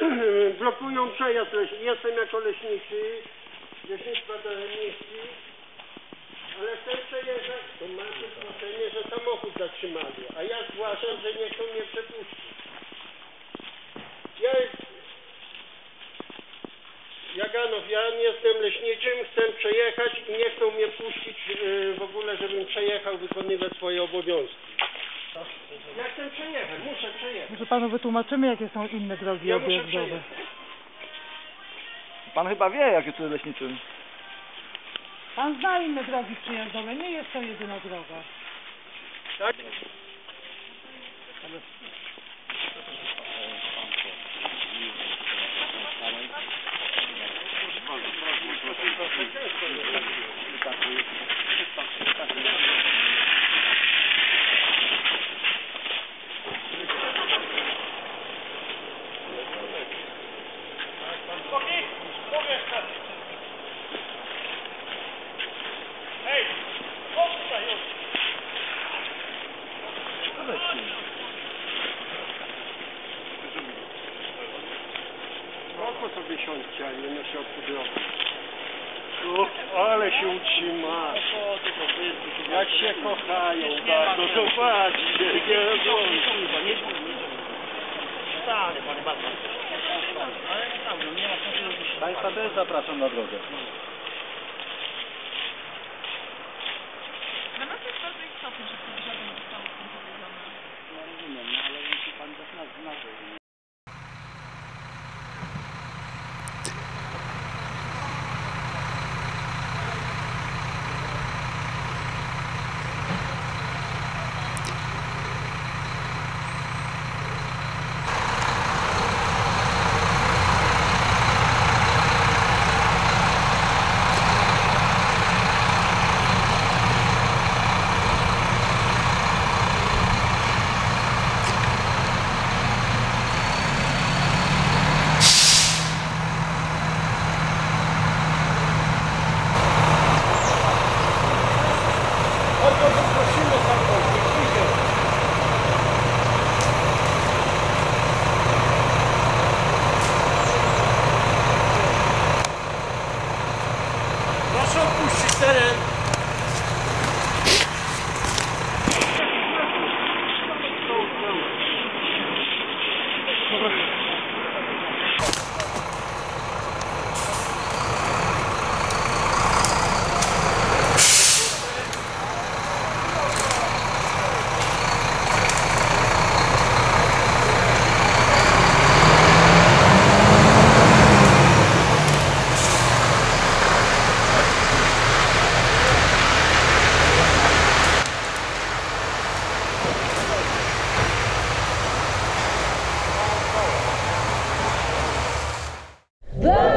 blokują przejazd leśny. Jestem jako leśniczy, leśnictwa emisji, ale chcę przejechać, to macie zgłoszenie, że samochód zatrzymali, a ja zgłaszam, że nie chcą mnie przepuścić. Ja Jaganow, ja nie jestem leśniczym, chcę przejechać i nie Może panu wytłumaczymy, jakie są inne drogi Ja objazdowe. Pan chyba wie, jakie to jest leśniczy. Pan zna inne drogi przejazdowe, nie jest to jedyna droga. Tak? Siądźcie, a nie na środku drogi. Ale się utrzyma. Jak się kochają bardzo, zobaczcie. Nie Państwa też zapraszam na drogę. 这个人。Да!